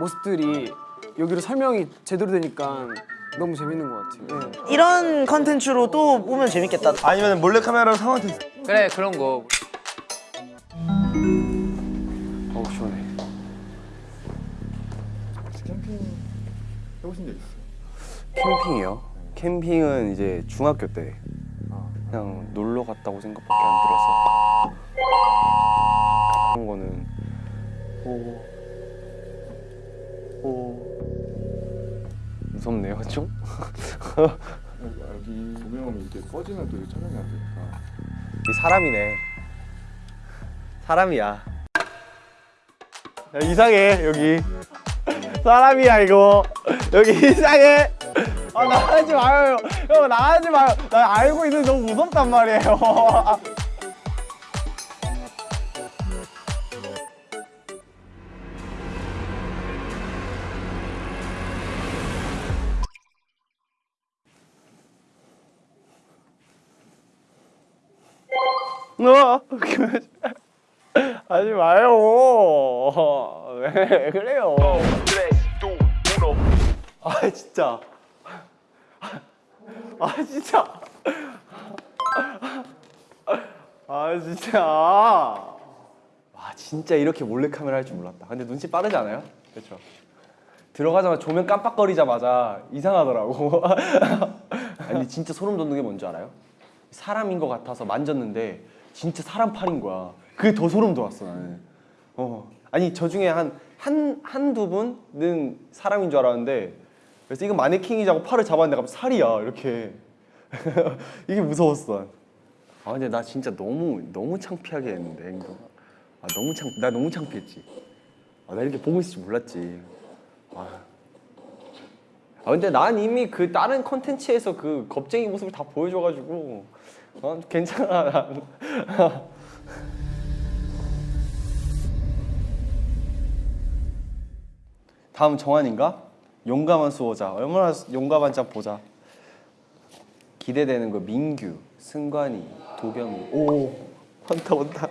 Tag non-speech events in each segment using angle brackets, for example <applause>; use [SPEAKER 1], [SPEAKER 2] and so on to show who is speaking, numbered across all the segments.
[SPEAKER 1] 모습들이 여기로 설명이 제대로 되니까 너무 재밌는 것 같아요. 네.
[SPEAKER 2] 이런 컨텐츠로 또 보면 재밌겠다.
[SPEAKER 3] 아니면 몰래카메라로 상황 테스트
[SPEAKER 4] 그래 그런 거
[SPEAKER 1] 어우 시원해.
[SPEAKER 5] 캠핑 해보신 적 있어요?
[SPEAKER 3] 캠핑이요? 캠핑은 이제 중학교 때 그냥 놀러 갔다고 생각밖에 안 들어서 그런 거는 오, 오. 무섭네요 좀?
[SPEAKER 5] 여기 조명이 이게 꺼지면 또 촬영이 안 되니까.
[SPEAKER 3] 이 사람이네. 사람이야. 야, 이상해 여기. 사람이야 이거. 여기 이상해. 아 나가지 마요 형 나가지 마요. 나 알고 있는데 너무 무섭단 말이에요 어? <laughs> 하지 마요. <laughs> 왜 그래요? 아 진짜. <laughs> 아 진짜. 아 진짜. 와 진짜 이렇게 몰래카메라 할 줄 몰랐다. 근데 눈치 빠르지 않아요? 그렇죠. 들어가자마자 조명 깜빡거리자마자 이상하더라고. 아니 진짜 소름 돋는 게 뭔지 알아요? 사람인 것 같아서 만졌는데 진짜 사람 팔인 거야. 그게 더 소름 돋았어 나는. 어. 아니 저 중에 한 한 한두 분은 사람인 줄 알았는데 그래서 이건 마네킹이자고 팔을 잡았는데 갑자기 살이야 이렇게. <laughs> 이게 무서웠어. 아 근데 나 진짜 너무 너무 창피하게 했는데 행동. 아 너무 창, 나 너무 창피했지. 아, 나 이렇게 보고 있을 줄 몰랐지. 아. 아 근데 난 이미 그 다른 컨텐츠에서 그 겁쟁이 모습을 다 보여줘가지고 어, 괜찮아. 난. <laughs> 다음 정한인가? 용감한 수호자. 얼마나 용감한지 보자. 기대되는 거 민규, 승관이, 도경이. 오, 온다 온다.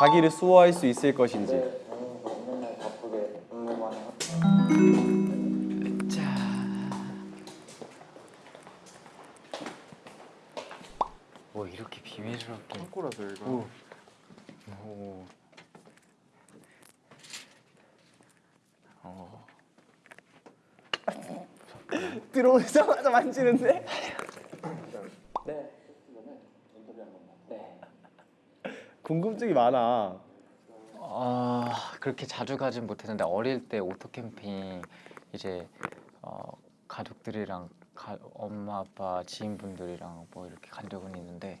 [SPEAKER 3] 자기를 수호할 수 있을 것인지.
[SPEAKER 4] 뭐 이렇게 비밀스럽게
[SPEAKER 5] 창고라서 여기가
[SPEAKER 4] 오. 어. <laughs>
[SPEAKER 3] 들어오자마자 만지는데? 궁금증이 많아.
[SPEAKER 4] 아 그렇게 자주 가진 못했는데 어릴 때 오토 캠핑 이제 어, 가족들이랑 가, 엄마 아빠 지인분들이랑 뭐 이렇게 간 적은 있는데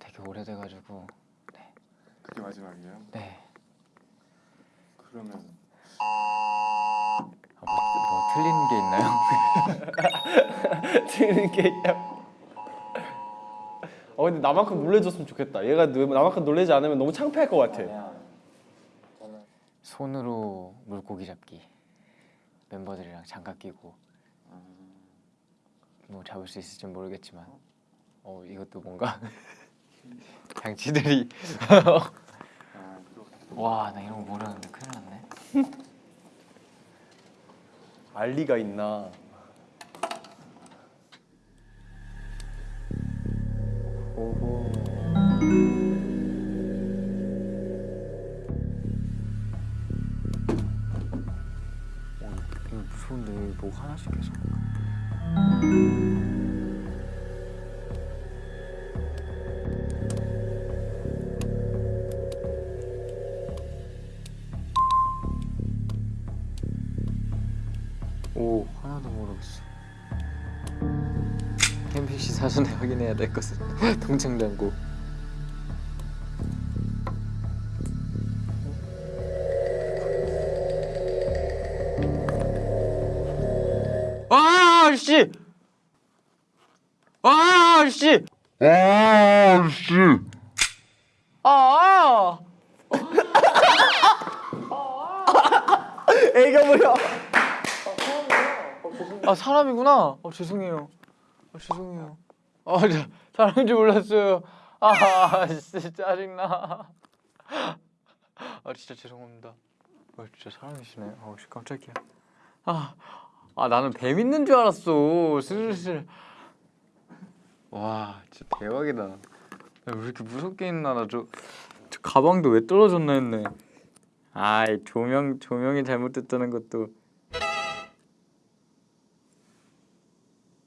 [SPEAKER 4] 되게 오래돼가지고 네,
[SPEAKER 5] 그게 마지막이에요?
[SPEAKER 4] 네.
[SPEAKER 5] 그러면
[SPEAKER 4] 아, 뭐, 뭐 틀린 게 있나요? <laughs>
[SPEAKER 3] 틀리는 게 있냐? 어 근데 나만큼 놀래줬으면 좋겠다. 얘가 너- 나만큼 놀래지 않으면 너무 창피할 것 같아.
[SPEAKER 4] 손으로 물고기 잡기 멤버들이랑 장갑 끼고 뭐 잡을 수 있을지 모르겠지만 어 이것도 뭔가 <laughs> 장치들이 <laughs> 와 나 이런 거 모르는데 큰일 났네
[SPEAKER 3] 알 리가 있나? 오호.
[SPEAKER 4] 어, 이거 무서운데 뭐 하나씩 계속 오 하나도 모르겠어. 캠핑시 사전에 확인해야 될 것은 <laughs> 동창 잔고 아 씨! 아!
[SPEAKER 3] 애가 뭐야?
[SPEAKER 4] 아 사람이구나. 어 죄송해요. 아 죄송해요. 아 저, 사람인 줄 몰랐어요. 아 진짜 짜증나. 아 진짜 죄송합니다. 어, 진짜 사람이시네. 어, 씨, 깜짝이야. 아, 아 나는 뱀 있는 줄 알았어. 슬슬. 와, 진짜 대박이다. 나왜 이렇게 무섭게 있나? 나저 저 가방도 왜 떨어졌나 했네. 아이 조명 조명이 잘못됐다는 것도.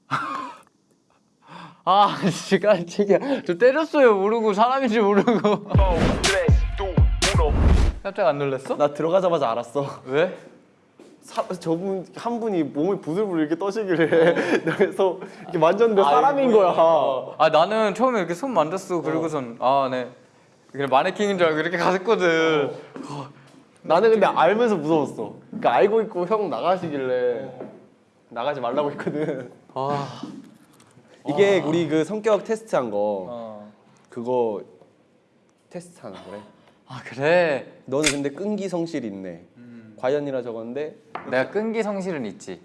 [SPEAKER 4] <laughs> 아, 진짜 깜짝이야. 저 때렸어요. 모르고 사람인지 모르고. 깜짝 안 놀랐어?
[SPEAKER 3] 나 들어가자마자 알았어.
[SPEAKER 4] 왜?
[SPEAKER 3] 사, 저분 한 분이 몸을 부들부들 이렇게 떠시길래 <laughs> 그래서 이렇게 만졌는데 사람인 거야.
[SPEAKER 4] 아 나는 처음에 이렇게 손 만졌어. 그리고선 아 네. 그냥 마네킹인 줄 알고 이렇게 갔거든.
[SPEAKER 3] 나는 근데 알면서 무서웠어. 그러니까 알고 있고 형 나가시길래 나가지 말라고 했거든.
[SPEAKER 4] 아. <laughs>
[SPEAKER 3] 이게 우리 그 성격 테스트한 거
[SPEAKER 4] 어.
[SPEAKER 3] 그거 테스트하는 거래.
[SPEAKER 4] 아 그래.
[SPEAKER 3] 너는 근데 끈기 성실이 있네. 과연이라 적었는데
[SPEAKER 4] 내가 끈기 성실은 있지.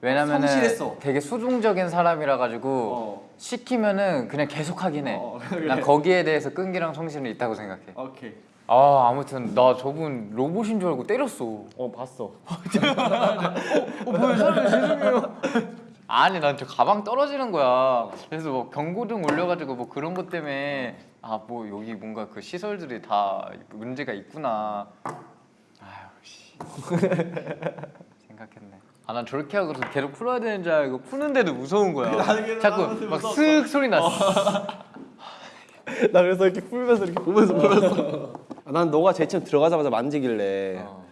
[SPEAKER 4] 왜냐면은
[SPEAKER 3] 성실했어.
[SPEAKER 4] 되게 수동적인 사람이라 가지고
[SPEAKER 3] 어.
[SPEAKER 4] 시키면은 그냥 계속 하긴 해.
[SPEAKER 3] 어, <laughs>
[SPEAKER 4] 난 거기에 대해서 끈기랑 성실은 있다고 생각해.
[SPEAKER 3] 오케이.
[SPEAKER 4] 아 아무튼 나 저분 로봇인 줄 알고 때렸어.
[SPEAKER 3] 어 봤어. <laughs> <laughs>
[SPEAKER 4] 아니 난 저 가방 떨어지는 거야. 그래서 뭐 경고등 올려가지고 뭐 그런 것 때문에 아 뭐 여기 뭔가 그 시설들이 다 문제가 있구나. 생각했네. 아 난 저렇게 하고서 계속 풀어야 되는 줄 알고 푸는데도 무서운 거야. 자꾸 막 쓱 소리 났어. <laughs>
[SPEAKER 3] 나 그래서 이렇게 풀면서 이렇게 보면서. 아, <laughs> 난 너가 처음 들어가자마자 만지길래
[SPEAKER 4] 어.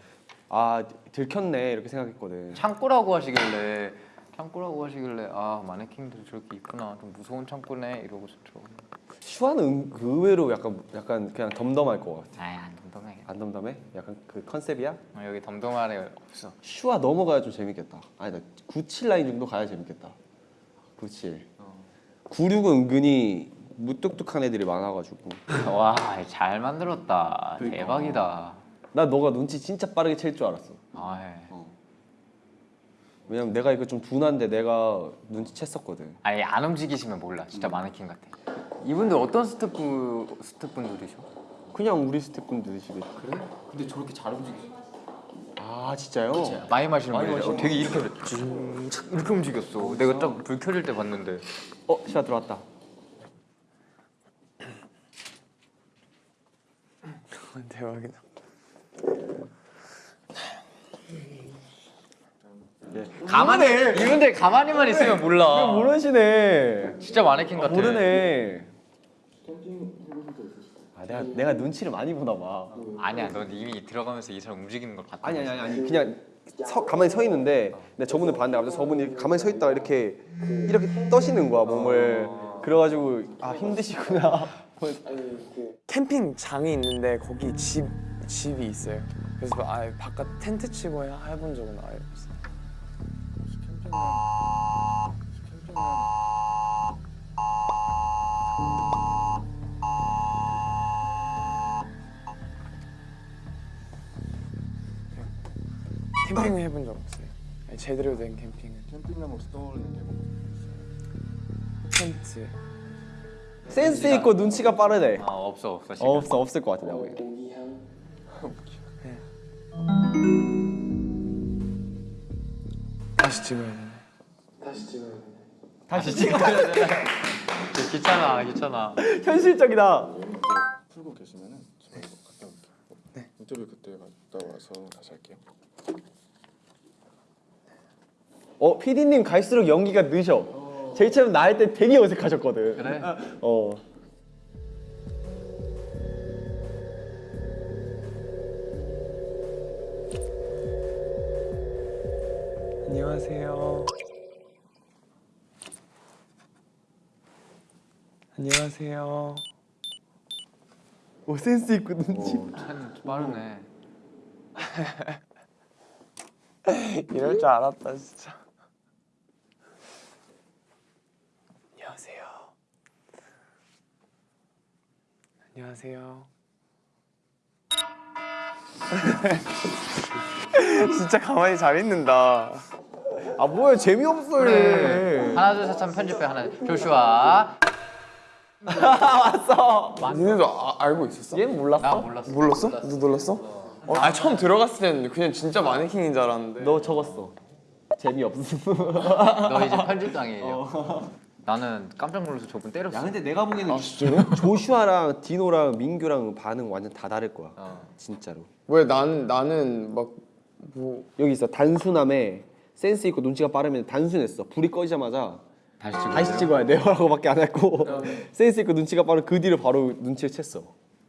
[SPEAKER 3] 아 들켰네 이렇게 생각했거든.
[SPEAKER 4] 창고라고 하시길래 창고라고 하시길래 아 마네킹들이 저렇게 있구나 좀 무서운 창고네 이러고서 들어오네.
[SPEAKER 3] 슈아는 은- 그 의외로 약간 약간 그냥 덤덤할 것 같아.
[SPEAKER 4] 아이 안 덤덤해.
[SPEAKER 3] 안 덤덤해? 약간 그 컨셉이야?
[SPEAKER 4] 어, 여기 덤덤한 애 없어.
[SPEAKER 3] 슈아 넘어가야 좀 재밌겠다. 아니다. 97 라인 정도 가야 재밌겠다. 97. 96은 은근히 무뚝뚝한 애들이 많아가지고. <laughs>
[SPEAKER 4] 와 잘 만들었다. 대박이다.
[SPEAKER 3] 나 너가 눈치 진짜 빠르게 챌 줄 알았어.
[SPEAKER 4] 아 예.
[SPEAKER 3] 왜냐면 내가 이거 좀 둔한데 내가 눈치 챘었거든.
[SPEAKER 4] 아니 안 움직이시면 몰라. 진짜 마네킹 같아. 이분들 어떤 스태프 스태프분들이셔?
[SPEAKER 3] 그냥 우리 스태프분들이시겠지. 그래?
[SPEAKER 4] 근데 저렇게 잘 움직이셔.
[SPEAKER 3] 아 진짜요?
[SPEAKER 4] 많이 마시는 분이래. 어, 되게 이렇게 쭉 이렇게 움직였어. 내가 딱 불 켜질 때 봤는데.
[SPEAKER 3] 어 슈아 들어왔다. <laughs>
[SPEAKER 1] 대박이다.
[SPEAKER 4] 가만히 이분들 가만히만 있으면 몰라.
[SPEAKER 3] 모르시네.
[SPEAKER 4] 진짜 마네킹 같아.
[SPEAKER 3] 모르네. 아 내가 내가 눈치를 많이 보나 봐.
[SPEAKER 4] 아니야, 넌 이미 들어가면서 이 사람 움직이는 걸 봤다.
[SPEAKER 3] 아니 아니 아니 아니 그냥 서, 가만히 서 있는데 내가 저분을 봤는데 갑자기 저분이 가만히 서 있다가 이렇게 이렇게 떠시는 거야 몸을. 그래가지고 아 힘드시구나.
[SPEAKER 1] 캠핑장이 있는데 거기 집 집이 있어요. 그래서 아예 바깥 텐트 치고 해- 해본 적은 아예 없어요. 캠핑 을 해본 적 없어요. 아니, 제대로 된 캠핑은
[SPEAKER 5] 캠핑하면 혹시 떠오르는 게 뭐?
[SPEAKER 1] 텐트.
[SPEAKER 3] 센스 있고 눈치가 빠르네.
[SPEAKER 4] 아 없어 없어.
[SPEAKER 3] 어, 없어 없을 것 같아 내가 보기엔.
[SPEAKER 1] 다시 찍어야 되네.
[SPEAKER 4] 다시 찍어야 돼. 귀찮아 귀찮아. <laughs>
[SPEAKER 3] 현실적이다.
[SPEAKER 5] 풀고 계시면은 저 이거 갔다 올게요. 네. 인터뷰 그때 갔다 와서 다시 할게요.
[SPEAKER 3] 어 PD님 갈수록 연기가 느셔. 제일 처음 나할 때 되게 어색하셨거든.
[SPEAKER 4] 그래?
[SPEAKER 3] 어.
[SPEAKER 1] 안녕하세요. 안녕하세요.
[SPEAKER 3] 오 센스 있고 눈치.
[SPEAKER 4] 참 빠르네. <laughs>
[SPEAKER 1] 이럴 줄 알았다 진짜. 안녕하세요. 안녕하세요. <laughs> 진짜 가만히 잘 있는다.
[SPEAKER 3] 아 뭐야 재미없어 얘.
[SPEAKER 4] 하나 둘 셋 하면 편집해 하나. 조슈아. <laughs>
[SPEAKER 1] 니네도 아, 알고 있었어?
[SPEAKER 3] 얘는 몰랐어?
[SPEAKER 4] 나 몰랐어.
[SPEAKER 1] 몰랐어? 너 놀랐어? 어, 아 처음 들어갔을 때는 그냥 진짜 마네킹인 줄 알았는데.
[SPEAKER 3] 너 적었어. 재미없음.
[SPEAKER 4] 너 이제 편집장이에요. <laughs> 나는 깜짝 놀라서 저분 때렸어.
[SPEAKER 3] 야 근데 내가 보기에는 <laughs> 조슈아랑 디노랑 민규랑 반응 완전 다 다를 거야.
[SPEAKER 4] 어.
[SPEAKER 3] 진짜로.
[SPEAKER 1] 왜 난 나는 막 뭐
[SPEAKER 3] 여기 있어 단순함에 센스 있고 눈치가 빠르면 단순했어. 불이 꺼지자마자
[SPEAKER 4] 다시 찍어.
[SPEAKER 3] 다시 찍어야 돼요라고밖에 <laughs> 안 했고 센스 있고 눈치가 빠른 그 뒤를 바로 눈치를 챘어.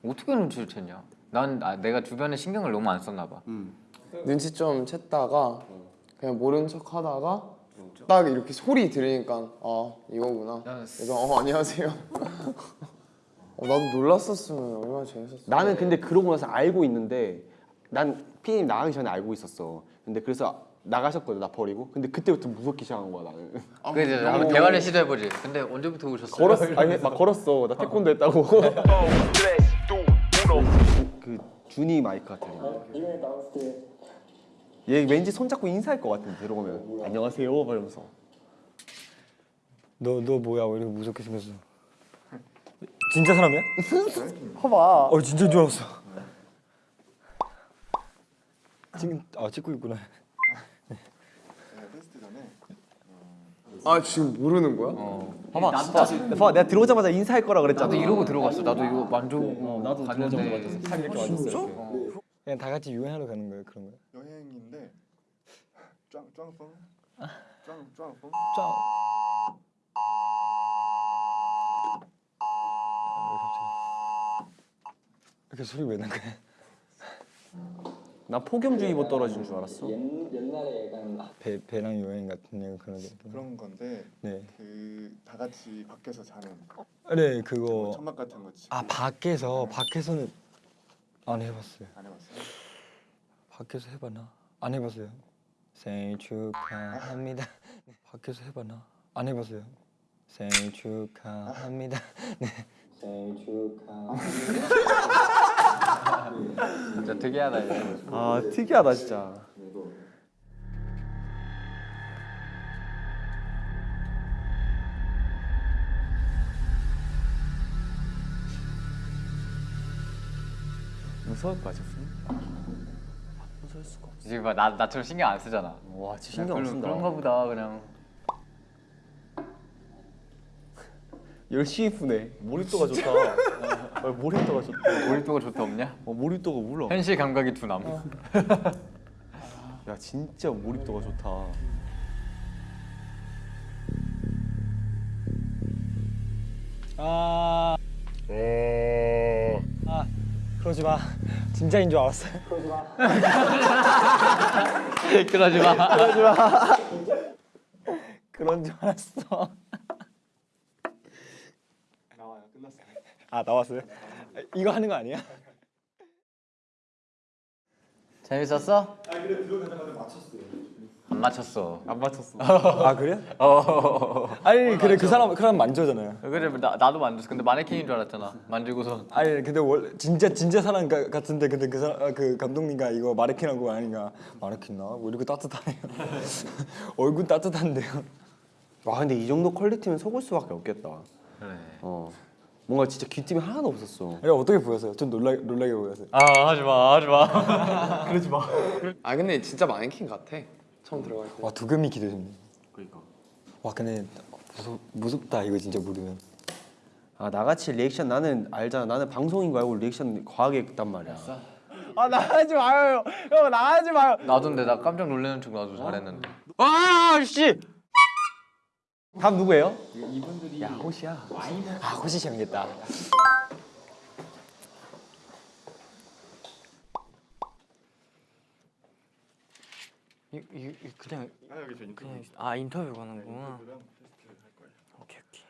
[SPEAKER 4] 어떻게 눈치를 챘냐? 난 아, 내가 주변에 신경을 너무 안 썼나 봐.
[SPEAKER 1] 눈치 좀 챘다가 그냥 모른 척 하다가 딱 이렇게 소리 들으니까 아 이거구나. 그래서 어 안녕하세요. <laughs> 어, 나도 놀랐었으면 얼마나 재밌었어.
[SPEAKER 3] 나는 근데 그러고 나서 알고 있는데 난 피디님 나가기 전에 알고 있었어. 근데 그래서 나가셨거든 나 버리고. 근데 그때부터 무섭기 시작한 거야 나는.
[SPEAKER 4] 그래서 한번 대화를 시도해보지. 근데 언제부터 오셨어요?
[SPEAKER 3] 걸었어. 아니 막 걸었어. 나 태권도 했다고. <laughs> <laughs> 그 준이 마이크 같은 거. 얘 왠지 손잡고 인사할 것 같은데 들어오면 안녕하세요 이러면서
[SPEAKER 6] 너 너 뭐야 왜 이렇게 무섭게 생겼어? 진짜 사람이야? <laughs>
[SPEAKER 3] 봐봐
[SPEAKER 6] 어 진짜인 줄 알았어. 지금 아 찍고 있구나.
[SPEAKER 1] 아 지금 모르는 거야?
[SPEAKER 3] 봐봐 봐봐 봐봐 내가 들어오자마자 인사할 거라 그랬잖아
[SPEAKER 4] 나도 이러고 들어갔어. 나도 이거 만져보고
[SPEAKER 3] 나도
[SPEAKER 4] 갔는데
[SPEAKER 3] 살 이렇게 만졌어
[SPEAKER 6] 그냥 다 같이 유행하러 가는 거예요 그런 거요?
[SPEAKER 5] 여행인데 짱 짱뽕 짱 짱뽕
[SPEAKER 6] 짜. 이렇게 소리 왜 난 거야?
[SPEAKER 3] 나 폭염주의보 떨어진 줄 알았어
[SPEAKER 6] 배 배낭 여행 같은 그런 거.
[SPEAKER 5] 그런 건데
[SPEAKER 6] 네.
[SPEAKER 5] 그 다 같이 밖에서 자는 네뭐
[SPEAKER 6] 그거.
[SPEAKER 5] 천막 같은 거 치고
[SPEAKER 6] 아 밖에서 밖에서는 안 해봤어요.
[SPEAKER 5] 안 해봤어요?
[SPEAKER 6] 밖에서 해봤나? 안 해봤어요. 생일 축하합니다. <laughs> 네. 밖에서 해봤나? 안 해봤어요. 생일 축하합니다. 네. 생일 축하합니다. <laughs>
[SPEAKER 4] 진짜 특이하다 이거.
[SPEAKER 3] 아 특이하다 진짜
[SPEAKER 1] 무서울 것 같았어.
[SPEAKER 4] 지금 봐, 나 나처럼 신경 안 쓰잖아.
[SPEAKER 3] 와 진짜 신경 안 쓴다
[SPEAKER 4] 그런가 보다 그냥.
[SPEAKER 3] 열심히 푸네 몰입도가 좋다 어, 몰입도가 좋다
[SPEAKER 4] 몰입도가 좋다 없냐?
[SPEAKER 3] 어, 몰입도가 몰라
[SPEAKER 4] 현실 감각이 둔함. <laughs>
[SPEAKER 3] 야 진짜 몰입도가 좋다
[SPEAKER 6] 아. 아 그러지 마. 진짜인 줄 알았어요. <laughs>
[SPEAKER 4] 그러지 마.
[SPEAKER 6] 그런 줄 알았어.
[SPEAKER 5] 나와요 끝났어요
[SPEAKER 6] 아 나왔어요? 아, 이거 하는 거 아니야?
[SPEAKER 4] 재밌었어? 안 맞췄어.
[SPEAKER 3] 안 맞췄어 <laughs>
[SPEAKER 6] 아 그래? 아니 그래 그 사람 그 사람 만져잖아요.
[SPEAKER 4] 그래 나 나도 만졌어. 근데 마네킹인 줄 알았잖아. 만지고서.
[SPEAKER 6] 아니 근데 원 진짜 진짜 사람 가- 같은데 근데 그 사람 아, 그 감독님과 이거 마네킹하고 아니가 마네킹 나왜 이렇게 따뜻하네요. <laughs> 얼굴 따뜻한데요.
[SPEAKER 3] 와 근데 이 정도 퀄리티면 속을 수밖에 없겠다
[SPEAKER 4] 그래.
[SPEAKER 3] 어 뭔가 진짜 귀띔이 하나도 없었어
[SPEAKER 6] 야 어떻게 보였어요? 좀 놀라 놀라게 보였어요.
[SPEAKER 4] 아 하지 마 하지 마. <laughs>
[SPEAKER 1] 아 근데 진짜 마네킹 같아. 처음 들어갈 때.
[SPEAKER 6] 와 두금이 기대됩니다.
[SPEAKER 3] 그러니까
[SPEAKER 6] 와 근데 무섭 무섭다 이거 진짜 모르면.
[SPEAKER 3] 아 나같이 리액션 나는 알잖아 나는 방송인 거 알고 리액션 과하게 했단 말이야 아 나가지 마요 형 나가지 마요
[SPEAKER 4] 나도 근데 나 깜짝 놀라는 척 나도 잘했는데. 아 씨.
[SPEAKER 3] 다음 누구예요?
[SPEAKER 6] 야 호시야. 아 호시 재밌겠다.
[SPEAKER 7] 이, 이, 이 그냥
[SPEAKER 5] 아 여기 저 인터뷰
[SPEAKER 7] 그냥 아 인터뷰 가는구나.
[SPEAKER 5] 거예요
[SPEAKER 7] 오케이 오케이.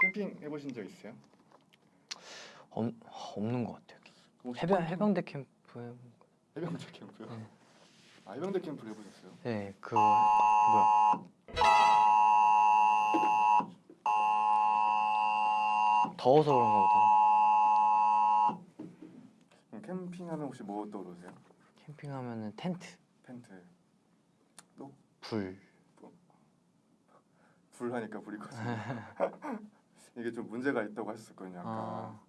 [SPEAKER 5] 캠핑 해보신 적 있어요?
[SPEAKER 7] 없, 없는 것 같아요. 해병 해병대 캠프에
[SPEAKER 5] 해병대 캠프요? 아 해병대 캠프를 해보셨어요?
[SPEAKER 7] 네 그거 뭐야? 더워서 그런가 보다.
[SPEAKER 5] 캠핑하면 혹시 뭐 떠오르세요?
[SPEAKER 7] 캠핑하면은 텐트,
[SPEAKER 5] 텐트.
[SPEAKER 7] 불.
[SPEAKER 5] 불 하니까 불이 꺼지네. <laughs> 이게 좀 문제가 있다고 하셨었거든요 아까.
[SPEAKER 7] 아.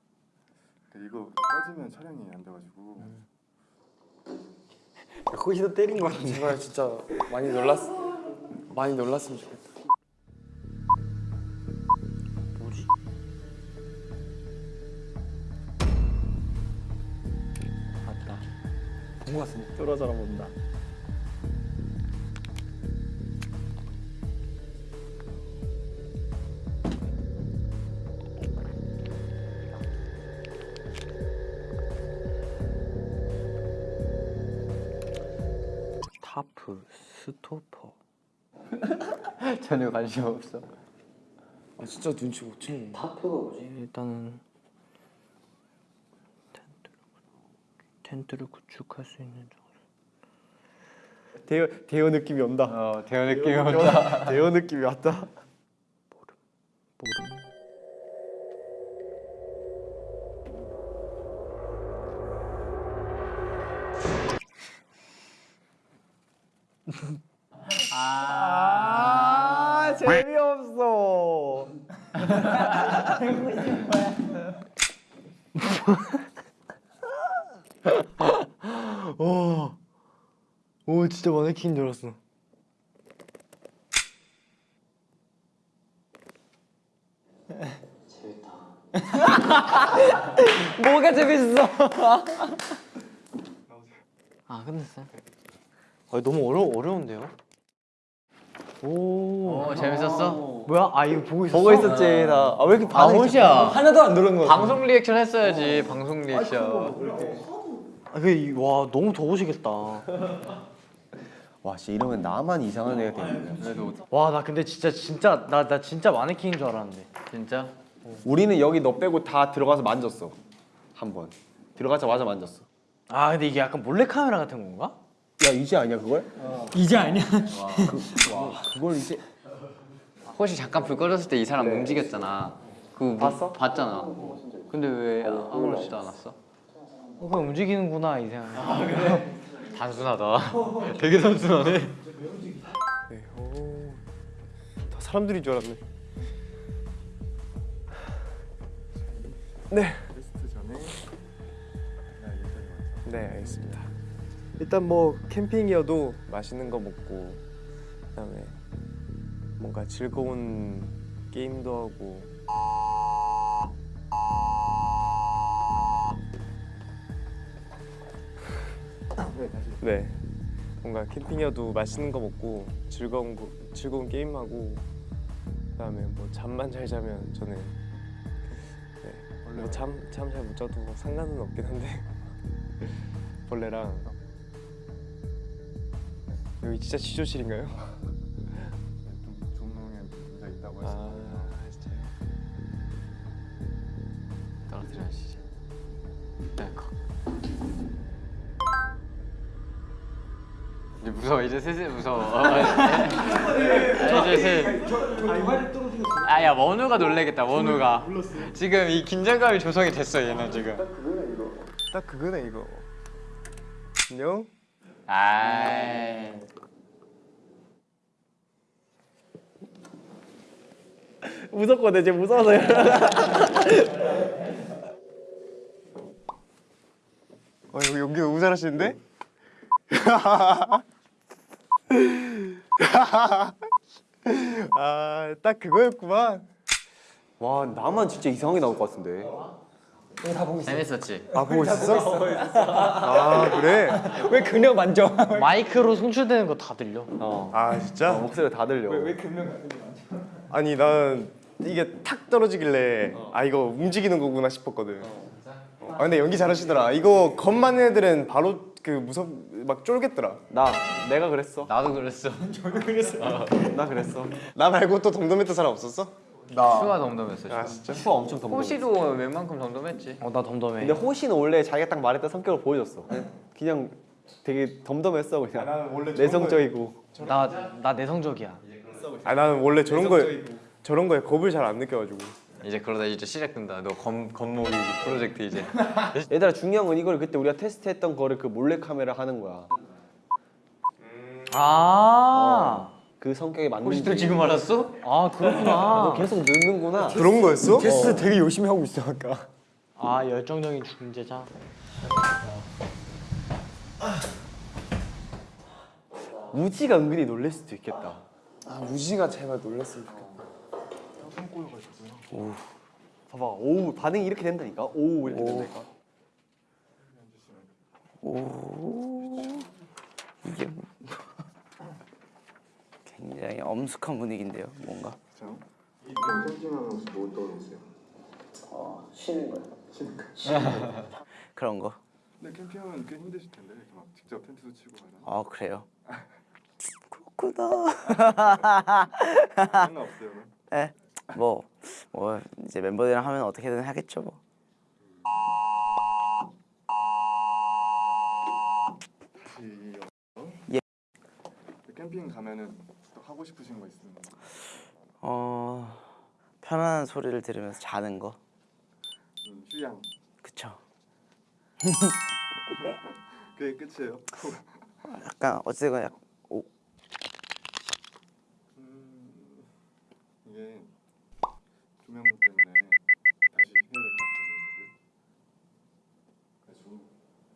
[SPEAKER 5] 이거 빠지면 촬영이 안 돼가지고.
[SPEAKER 6] 거기서 때린 거 같은데.
[SPEAKER 1] 제발 진짜 많이 놀랐 많이 놀랐으면 좋겠다.
[SPEAKER 2] 뭐
[SPEAKER 6] 본거 같은데. 쫄아져라 본다.
[SPEAKER 7] 타프 스토퍼. <laughs>
[SPEAKER 4] 전혀 관심 없어.
[SPEAKER 1] 아 진짜 눈치 못 채네.
[SPEAKER 2] 타프가 뭐지?
[SPEAKER 7] 일단은 텐트를 텐트를 구축할 수 있는 장
[SPEAKER 3] 대여 대여 느낌이 온다.
[SPEAKER 4] 어 대현 느낌이 온다.
[SPEAKER 3] 대여 느낌이 왔다.
[SPEAKER 7] 모름.
[SPEAKER 3] 아 재미없어. <laughs>
[SPEAKER 7] 오, 오 진짜 마네킹인 줄 알았어. 뭐가 재밌어? <laughs> 아 끝냈어요? 아 너무 어려 어려운데요? 오,
[SPEAKER 4] 어 재밌었어?
[SPEAKER 7] 뭐야? 아 이거 보고 있었어?
[SPEAKER 3] 보고 있었지 나. 아 왜 이렇게
[SPEAKER 4] 아
[SPEAKER 3] 반응이
[SPEAKER 4] 호시야.
[SPEAKER 6] 하나도 안 들은 거.
[SPEAKER 4] 방송 리액션 했어야지. 방송 리액션.
[SPEAKER 7] 아, 그, 와 너무 더우시겠다. <laughs>
[SPEAKER 3] 와, 진짜 이러면 나만 이상한 애가 되는 거야.
[SPEAKER 7] 와 나 근데 진짜 진짜 나 나 진짜 마네킹인 줄 알았는데.
[SPEAKER 4] 진짜?
[SPEAKER 3] 우리는 여기 너 빼고 다 들어가서 만졌어. 한 번. 들어가자마자 만졌어.
[SPEAKER 7] 아 근데 이게 약간 몰래 카메라 같은 건가?
[SPEAKER 3] 야, 이제 아니야, 그걸?
[SPEAKER 6] 이제 아니야.
[SPEAKER 3] 그걸 이제
[SPEAKER 4] 혹시 잠깐 불 꺼졌을 때 이 사람
[SPEAKER 3] 네.
[SPEAKER 4] 움직였잖아. 그거 봤어? 봤잖아. 근데 왜 아무렇지도 않았어?
[SPEAKER 7] 어, 그냥 움직이는구나 이 생각.
[SPEAKER 4] 단순하다. <laughs> 되게 단순하네.
[SPEAKER 3] 다 사람들인 줄 알았네.
[SPEAKER 5] 전에
[SPEAKER 8] 네 알겠습니다. 일단 뭐 캠핑이어도 맛있는 거 먹고 그다음에 뭔가 즐거운 게임도 하고 네. 뭔가 캠핑이어도 맛있는 거 먹고 즐거운 거 즐거운 게임하고 그다음에 뭐 잠만 잘 자면 저는 네, 뭐잠잠 잘 못 자도 상관은 없긴 한데 <laughs> 벌레랑 여기 진짜 지조실인가요?
[SPEAKER 4] 무서워 이제 슬슬 무서워. 아, 이제 슬. 아야 원우가 놀래겠다 원우가. 지금 이 긴장감이 조성이 됐어 얘는 지금.
[SPEAKER 8] 딱 그거네 이거 안녕?
[SPEAKER 4] 아.
[SPEAKER 3] 무섭거든, 이제 무서워서.
[SPEAKER 8] 어 이거 연기 너무 잘하시는데? <laughs> <laughs> 아 딱 그거였구만
[SPEAKER 3] 와, 나만 진짜 이상하게 나올 것 같은데.
[SPEAKER 4] 재밌었지.
[SPEAKER 8] 아 보고 있었어? 아 그래?
[SPEAKER 6] 왜 그냥 만져?
[SPEAKER 7] 마이크로 송출되는 거 다 들려.
[SPEAKER 3] 어.
[SPEAKER 8] 아 진짜?
[SPEAKER 3] 목소리가 다 들려.
[SPEAKER 8] 아니 난 이게 탁 떨어지길래 아 이거 움직이는 거구나 싶었거든 아 근데 연기 잘하시더라 이거 겁 많은 애들은 바로 그 무섭 막 쫄겠더라
[SPEAKER 3] 나, 내가 그랬어.
[SPEAKER 4] 나도 그랬어. <laughs>
[SPEAKER 3] 나 그랬어.
[SPEAKER 8] 나 말고 또 덤덤했던 사람 없었어?
[SPEAKER 4] 슈가 덤덤했어.
[SPEAKER 8] 아
[SPEAKER 4] 슈.
[SPEAKER 8] 진짜?
[SPEAKER 3] 슈가 엄청 덤덤.
[SPEAKER 4] 호시도 웬만큼 덤덤했지.
[SPEAKER 7] 어 나 덤덤해.
[SPEAKER 3] 근데 호시는 원래 자기가 딱 말했던 성격을 보여줬어. 그냥 되게 덤덤했어 그냥.
[SPEAKER 8] 나는 원래
[SPEAKER 3] 내성적이고.
[SPEAKER 7] 나 나 내성적이야.
[SPEAKER 8] 아 나는 원래 저런 거에 저런 거에 겁을 잘 안 느껴가지고
[SPEAKER 4] 이제 그러다 이제 시작된다. 너 검, 검모기 프로젝트 이제. <laughs>
[SPEAKER 3] 얘들아 중요한 건 이걸 그때 우리가 테스트했던 거를 그 몰래 카메라 하는 거야.
[SPEAKER 7] 아,
[SPEAKER 3] 그 성격에 맞는.
[SPEAKER 4] 호시도 지금 알았어?
[SPEAKER 7] 아 그렇구나. <laughs>
[SPEAKER 3] 너 계속 늦는구나.
[SPEAKER 8] 그런 거였어?
[SPEAKER 6] 테스트 되게 열심히 하고 있어 아까.
[SPEAKER 7] 아 열정적인 중재자.
[SPEAKER 3] 우지가 은근히 놀랄 수도 있겠다.
[SPEAKER 1] 아 우지가 제발 놀랬으면 좋겠다.
[SPEAKER 3] 봐봐, 오 반응이 이렇게 된다니까. 오 이렇게 된다니까.
[SPEAKER 2] 굉장히 엄숙한 분위기인데요, 뭔가.
[SPEAKER 5] 자, 이 혹시 뭐 떠오르세요?
[SPEAKER 2] 어, 쉬는 거요.
[SPEAKER 5] 쉬는 거. <laughs>
[SPEAKER 2] 그런 거.
[SPEAKER 5] 근데 캠핑하면 꽤 힘드실 텐데 이렇게 막 직접 텐트도 치고 하나
[SPEAKER 2] 아 그래요. <laughs> 그렇구나.
[SPEAKER 5] 상관 없어요. 그럼?
[SPEAKER 2] 예. 뭐, 뭐 이제 멤버들이랑 하면 어떻게든 하겠죠 뭐. 예.
[SPEAKER 5] 캠핑 가면은 또 하고 싶으신 거 있으면
[SPEAKER 2] 어 편안한 소리를 들으면서 자는 거.
[SPEAKER 5] 음, 휴양
[SPEAKER 2] 그쵸. <laughs>
[SPEAKER 5] 그게 끝이에요.
[SPEAKER 2] 약간 어쨌든 약 오,
[SPEAKER 5] 음, 이게 조명 때문에 다시 해야 될 것 같아요. 그래가지고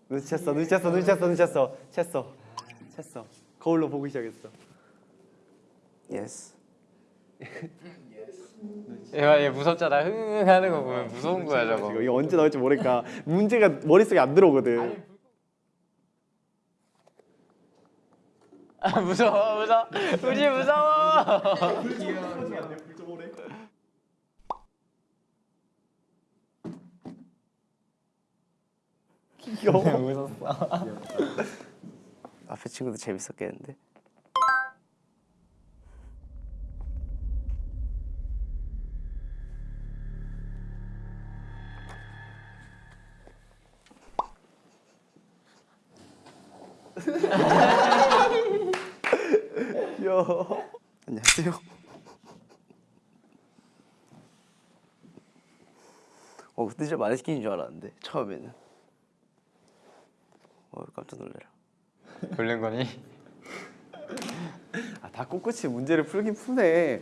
[SPEAKER 3] 눈치 챘어, 눈치 챘어, 눈치 챘어, 눈치 챘어, 챘어, 챘어. 거울로 보기 시작했어.
[SPEAKER 2] Yes.
[SPEAKER 4] 얘가 얘 무섭잖아. 흥 하는 거 보면 무서운 거야 저거.
[SPEAKER 3] 이거, 이거 언제 나올지 모르니까 문제가 머릿속에 안 들어오거든.
[SPEAKER 4] 아, <laughs> 무서워 무서워. 우지 무서워. <laughs>
[SPEAKER 2] 앞에 친구도 재밌었겠는데. <laughs>
[SPEAKER 3] 귀여워.
[SPEAKER 2] 안녕하세요. 어 근데 진짜 많이 시키는 줄 알았는데 처음에는. 어 깜짝 놀래라. <laughs>
[SPEAKER 4] 놀란 거니?
[SPEAKER 3] 아, 다 꿋꿋이 문제를 풀긴 푸네.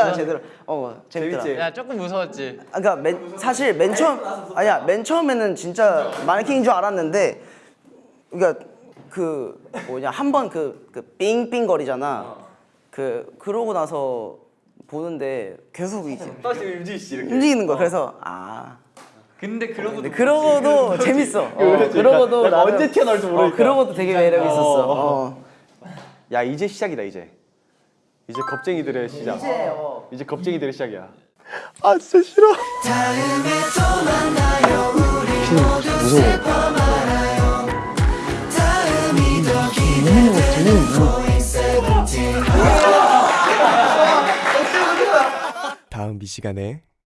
[SPEAKER 4] 어, 재밌었어?
[SPEAKER 2] 제대로 어 재밌더라.
[SPEAKER 3] 재밌지?
[SPEAKER 4] 야 조금 무서웠지.
[SPEAKER 2] 아, 그러니까 맨, 사실 맨 처음 아니야 맨 처음에는 진짜 마네킹인 줄 알았는데 그러니까 그 뭐냐 한 번 그그 삥삥 거리잖아. 그 그러고 나서 보는데 계속 이제
[SPEAKER 3] 다시 씨 이렇게.
[SPEAKER 2] 움직이는 거. 그래서 아
[SPEAKER 4] 근데 그러고
[SPEAKER 2] 근데 그러고도 <laughs> 재밌어. 어. 그러고도 나는-
[SPEAKER 3] 언제 튀어나올지 모르니까.
[SPEAKER 2] 어, 그러고도 되게 매력 있었어. 어.
[SPEAKER 3] 야 이제 시작이다 이제. 이제 겁쟁이들의 시작.
[SPEAKER 2] 이제 어.
[SPEAKER 3] 이제 겁쟁이들의 시작이야.
[SPEAKER 8] 다음 이 시간에